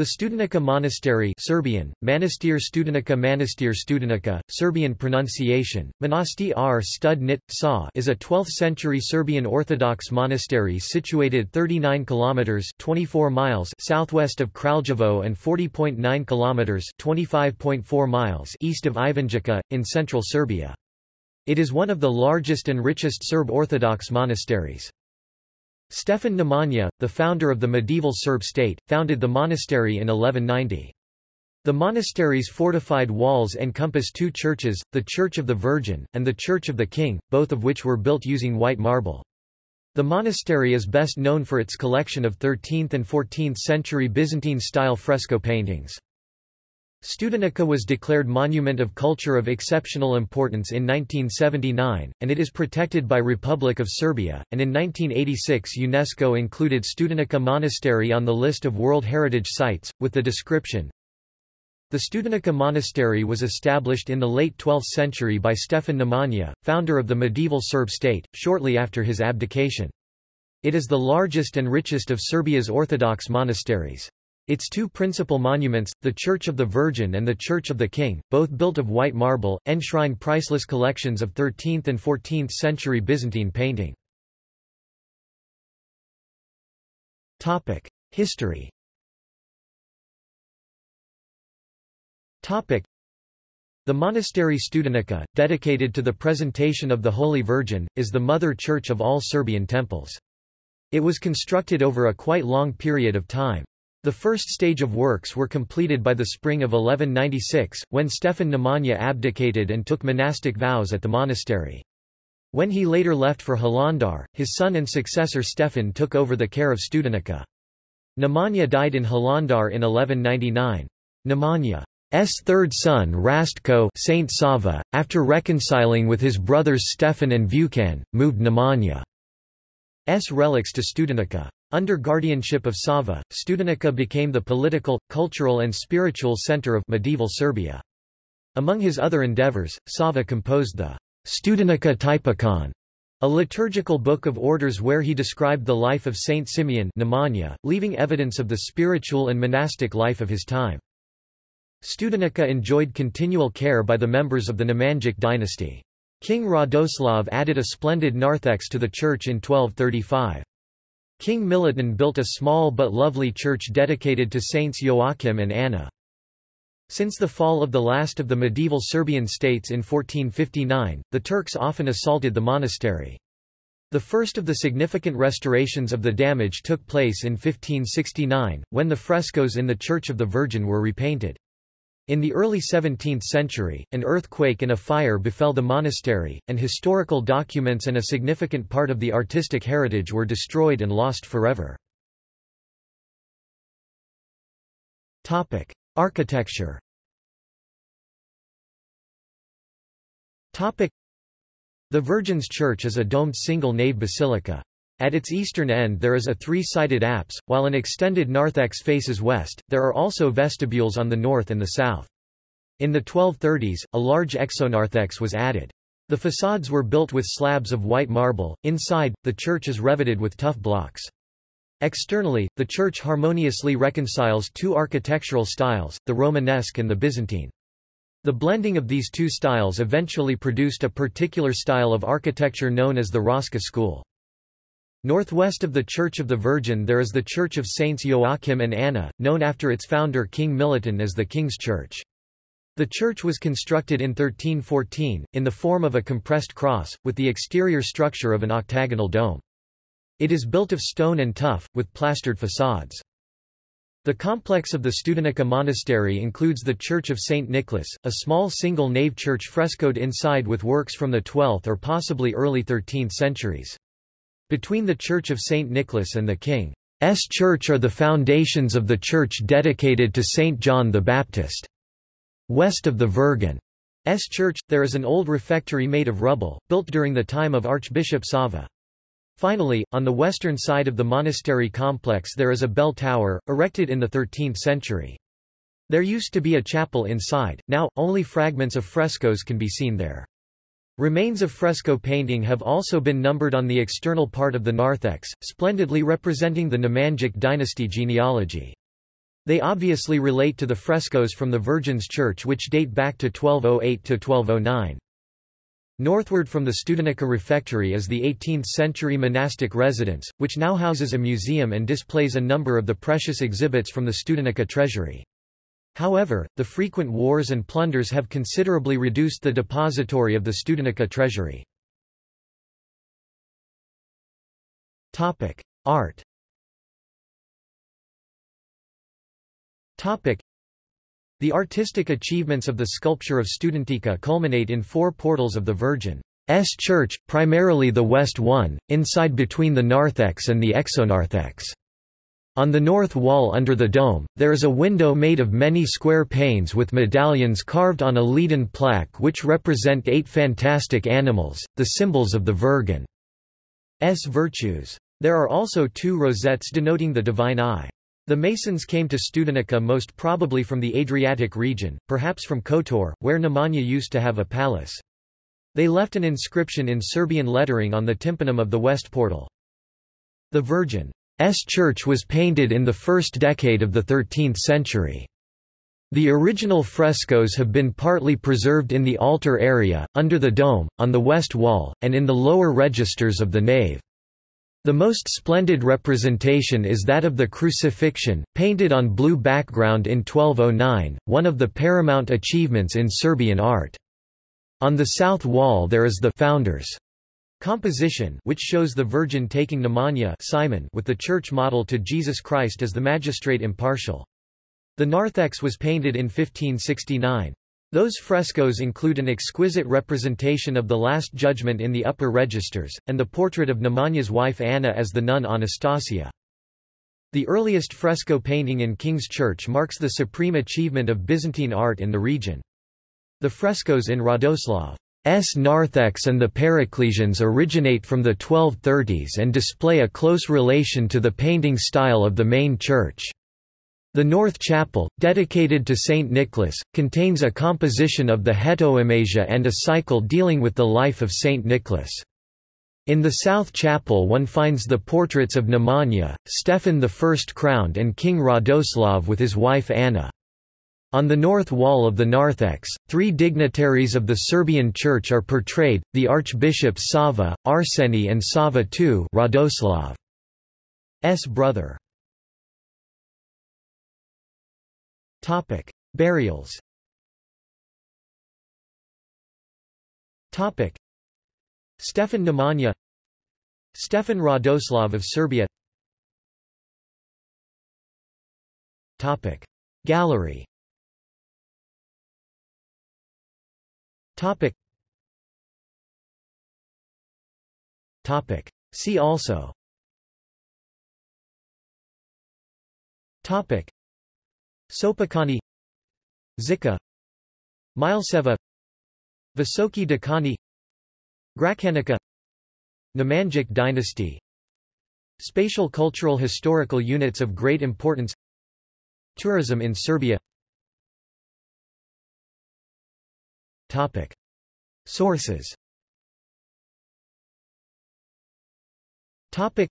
The Studenica Monastery Serbian, Manastir Studenica Manastir Studenica, Serbian pronunciation, Monasti r stud nit, sa is a 12th-century Serbian Orthodox monastery situated 39 kilometers 24 miles southwest of Kraljevo and 40.9 kilometers 25.4 miles east of Ivanjica, in central Serbia. It is one of the largest and richest Serb Orthodox monasteries. Stefan Nemanja, the founder of the medieval Serb state, founded the monastery in 1190. The monastery's fortified walls encompass two churches, the Church of the Virgin, and the Church of the King, both of which were built using white marble. The monastery is best known for its collection of 13th and 14th century Byzantine-style fresco paintings. Studenica was declared Monument of Culture of Exceptional Importance in 1979, and it is protected by Republic of Serbia, and in 1986 UNESCO included Studenica Monastery on the list of World Heritage Sites, with the description, The Studenica Monastery was established in the late 12th century by Stefan Nemanja, founder of the medieval Serb state, shortly after his abdication. It is the largest and richest of Serbia's Orthodox monasteries. Its two principal monuments, the Church of the Virgin and the Church of the King, both built of white marble, enshrine priceless collections of 13th and 14th century Byzantine painting. History The monastery Studenica, dedicated to the presentation of the Holy Virgin, is the mother church of all Serbian temples. It was constructed over a quite long period of time. The first stage of works were completed by the spring of 1196, when Stefan Nemanja abdicated and took monastic vows at the monastery. When he later left for Hilandar, his son and successor Stefan took over the care of Studenica. Nemanja died in Hilandar in 1199. Nemanja's third son Rastko Saint Sava, after reconciling with his brothers Stefan and Vukan, moved Nemanja's relics to Studenica. Under guardianship of Sava, Studenica became the political, cultural and spiritual center of medieval Serbia. Among his other endeavors, Sava composed the Studenica Typikon, a liturgical book of orders where he described the life of Saint Simeon Nemanja, leaving evidence of the spiritual and monastic life of his time. Studenica enjoyed continual care by the members of the Nemanjic dynasty. King Radoslav added a splendid narthex to the church in 1235. King Milutin built a small but lovely church dedicated to saints Joachim and Anna. Since the fall of the last of the medieval Serbian states in 1459, the Turks often assaulted the monastery. The first of the significant restorations of the damage took place in 1569, when the frescoes in the Church of the Virgin were repainted. In the early 17th century, an earthquake and a fire befell the monastery, and historical documents and a significant part of the artistic heritage were destroyed and lost forever. Topic: Architecture Topic: The Virgin's Church is a domed single-nave basilica. At its eastern end there is a three-sided apse, while an extended narthex faces west, there are also vestibules on the north and the south. In the 1230s, a large exonarthex was added. The facades were built with slabs of white marble, inside, the church is reveted with tuff blocks. Externally, the church harmoniously reconciles two architectural styles, the Romanesque and the Byzantine. The blending of these two styles eventually produced a particular style of architecture known as the Raška school. Northwest of the Church of the Virgin there is the Church of Saints Joachim and Anna, known after its founder King Milutin as the King's Church. The church was constructed in 1314, in the form of a compressed cross, with the exterior structure of an octagonal dome. It is built of stone and tuff, with plastered facades. The complex of the Studenica Monastery includes the Church of St. Nicholas, a small single-nave church frescoed inside with works from the 12th or possibly early 13th centuries. Between the Church of St. Nicholas and the King's Church are the foundations of the church dedicated to St. John the Baptist. West of the Virgin's church, there is an old refectory made of rubble, built during the time of Archbishop Sava. Finally, on the western side of the monastery complex there is a bell tower, erected in the 13th century. There used to be a chapel inside, now, only fragments of frescoes can be seen there. Remains of fresco painting have also been numbered on the external part of the narthex, splendidly representing the Nemanjic dynasty genealogy. They obviously relate to the frescoes from the Virgin's Church which date back to 1208–1209. Northward from the Studenica Refectory is the 18th-century monastic residence, which now houses a museum and displays a number of the precious exhibits from the Studenica treasury. However, the frequent wars and plunders have considerably reduced the depository of the Studenica treasury. Art The artistic achievements of the sculpture of Studenica culminate in four portals of the Virgin's Church, primarily the west one, inside between the narthex and the exonarthex. On the north wall under the dome, there is a window made of many square panes with medallions carved on a leaden plaque which represent eight fantastic animals, the symbols of the Virgin's virtues. There are also two rosettes denoting the divine eye. The Masons came to Studenica most probably from the Adriatic region, perhaps from Kotor, where Nemanja used to have a palace. They left an inscription in Serbian lettering on the tympanum of the west portal. The Virgin's church was painted in the first decade of the 13th century. The original frescoes have been partly preserved in the altar area, under the dome, on the west wall, and in the lower registers of the nave. The most splendid representation is that of the Crucifixion, painted on blue background in 1209, one of the paramount achievements in Serbian art. On the south wall there is the Founders composition which shows the Virgin taking Nemanja Simon with the church model to Jesus Christ as the magistrate impartial. The narthex was painted in 1569. Those frescoes include an exquisite representation of the Last Judgment in the upper registers, and the portrait of Nemanja's wife Anna as the nun Anastasia. The earliest fresco painting in King's Church marks the supreme achievement of Byzantine art in the region. The frescoes in Radoslav's narthex and the Parecclesions originate from the 1230s and display a close relation to the painting style of the main church. The North Chapel, dedicated to Saint Nicholas, contains a composition of the Hetoimasia and a cycle dealing with the life of Saint Nicholas. In the South Chapel one finds the portraits of Nemanja, Stefan I crowned and King Radoslav with his wife Anna. On the north wall of the narthex, three dignitaries of the Serbian Church are portrayed, the archbishops Sava, Arseni and Sava II Radoslav's brother. Burials. Topic: Stefan Nemanja, Stefan Radoslav of Serbia. Topic: Gallery. Topic. Topic. See also. Topic. Sopocani Žiča Mileseva Visoki Dečani Gračanica Nemanjic dynasty Spatial cultural historical units of great importance Tourism in Serbia Topic. Sources Topic.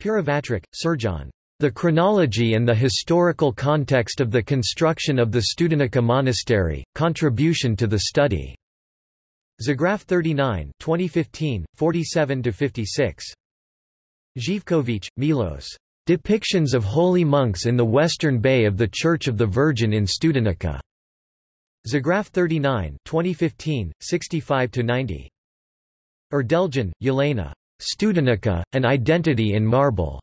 Pirivatrić, Srđan the chronology and the historical context of the construction of the Studenica Monastery, contribution to the study. Zograf 39 2015, 47–56. Zhivkovic, Milos. Depictions of holy monks in the western bay of the Church of the Virgin in Studenica. Zograf 39 2015, 65–90. Erdeljan, Yelena. Studenica, An Identity in Marble.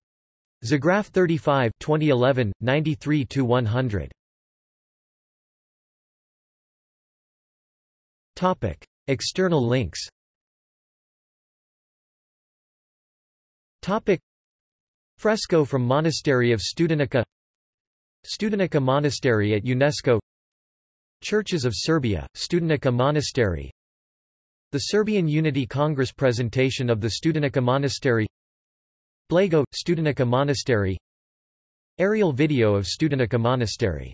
Zograf 35 2011, 93-100. Topic. External links Topic. Fresco from Monastery of Studenica Studenica Monastery at UNESCO Churches of Serbia, Studenica Monastery. The Serbian Unity Congress presentation of the Studenica Monastery. Blago, Studenica Monastery. Aerial video of Studenica Monastery